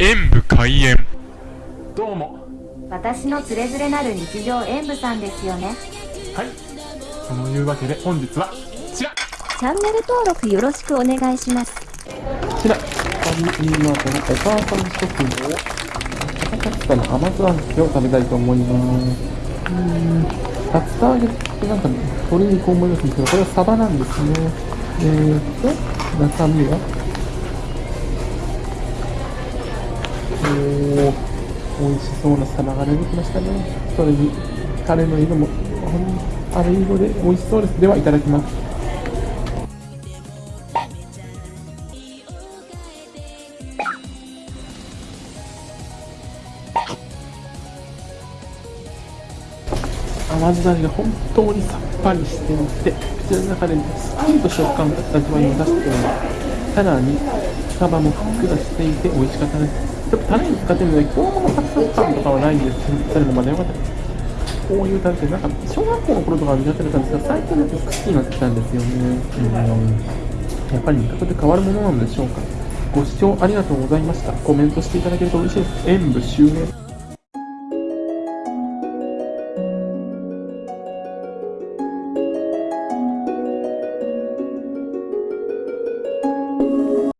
演武開演。どうも。私のつれづれなる日常演舞さんですよね。はい。そのいうわけで本日はこちら。チャンネル登録よろしくお願いします。こちら、ファミリーマートのお母さん食堂、高かったの甘酢あんけを食べたいと思います。うーん、竜田揚げってなんか、ね、鶏肉思いますけど、これはサバなんですね。えーと、中身は、おー、美味しそうなサバが出てきましたね。それに、タレの色も、ほんあれ色で美味しそうです。では、いただきます。甘酢だれが本当にさっぱりしていて口の中でスパンと食感が味わいを出していますさらにサバもふっくらしていて美味しかったですちょっとタレに使ってるので今日のサクサク感とかはないんです。けどタレもまだ良かったですこういう感じでなんか小学校の頃とかは苦手だったんですが最近だと好きになってきたんですよね。うん。やっぱり味覚で変わるものなのでしょうか。ご視聴ありがとうございました。コメントしていただけると嬉しいです。演武終焉